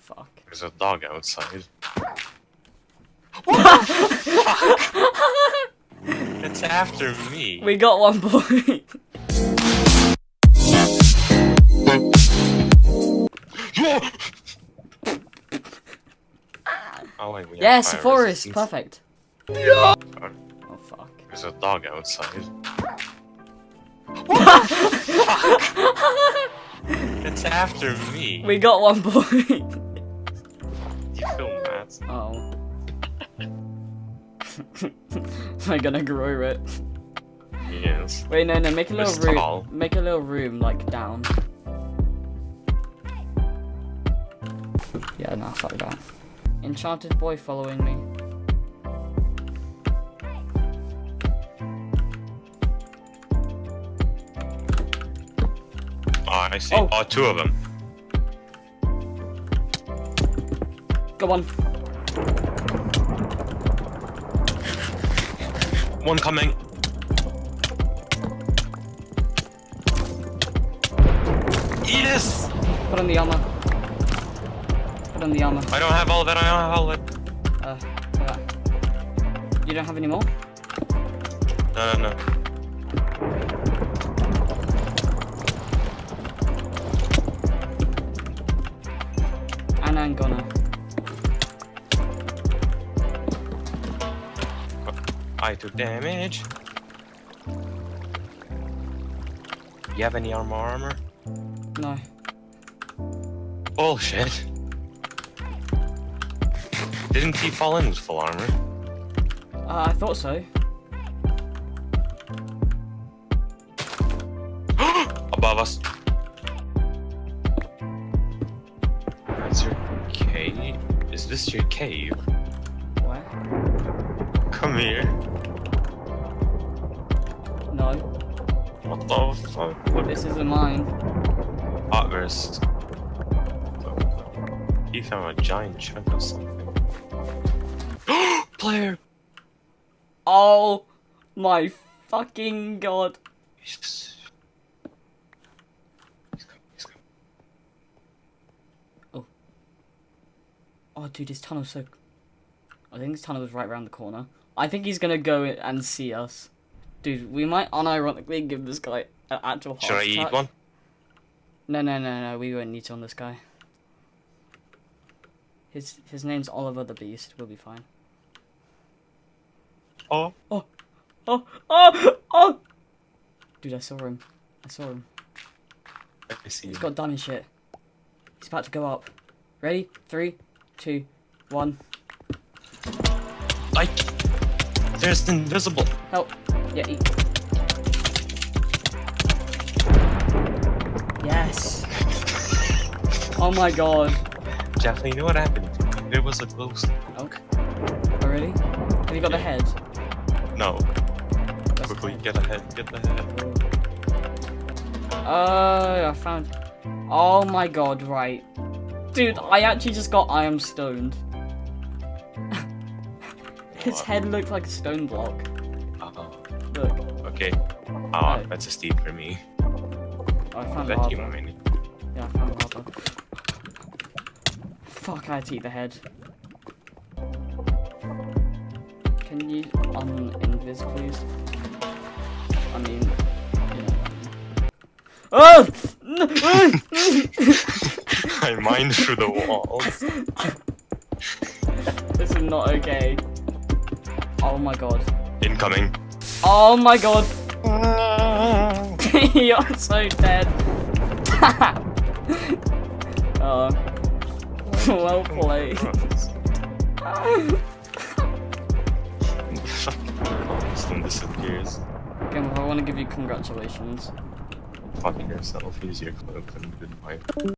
fuck. There's a dog outside. It's after me. We got one boy. Oh wait, we yes, forest. resistance. Perfect. Oh, Oh fuck. There's a dog outside. It's after me. We got one boy. Oh. Am I gonna grow it? Yes. Wait, no, no. Make a little room. tall. Make a little room, like down. Yeah, no, fuck that. Enchanted boy following me. Oh, I see. Oh. Oh, two of them. Go on. One coming. This! Put on the armor. Put on the armor. I don't have all of it. I don't have all of it. Uh, yeah. You don't have any more? No, no, no. And I'm gonna. I took damage. You have any armor armor? No. Bullshit. Didn't he fall in with full armor? Uh, I thought so. Above us. Is your cave? Is this your cave? Where? Come here. No. What the fuck? What This isn't mine. hot? He found a giant chunk of something. Player. Oh my fucking god. He's coming. He's coming. Oh, Oh, dude, this tunnel's so. I think this tunnel is right around the corner. I think he's gonna go and see us. Dude, we might unironically give this guy an actual heart Should I eat one? No, no, no, no. We won't need to on this guy. His his name's Oliver the Beast. We'll be fine. Oh. Oh, oh, oh! Oh. Dude, I saw him. I saw him. I see. He's got diamond shit. He's about to go up. Ready? Three, two, one. Like, there's invisible. Help. Yeah, eat. Yes. Oh my god. Jeff, you know what happened? There was a ghost. Okay. Oh, Already? really? Have you got the head? No. That's the Quickly, head. get ahead, get ahead. Oh, I found. Oh my god, right. Dude, I actually just got I am stoned. His head looked like a stone block. Uh-oh. Look. Okay. Ah, Right. that's a steep for me. I found That you mini. Yeah, I found lava. Fuck, I had to eat the head. Can you un-invis, please? I mean, you know. Oh! I mined through the walls. this is not okay. Oh my god. Incoming. Oh my god. You're so dead. oh. well played. Constant disappears. Again, I want to give you congratulations. Fuck yourself, use your cloak and goodbye.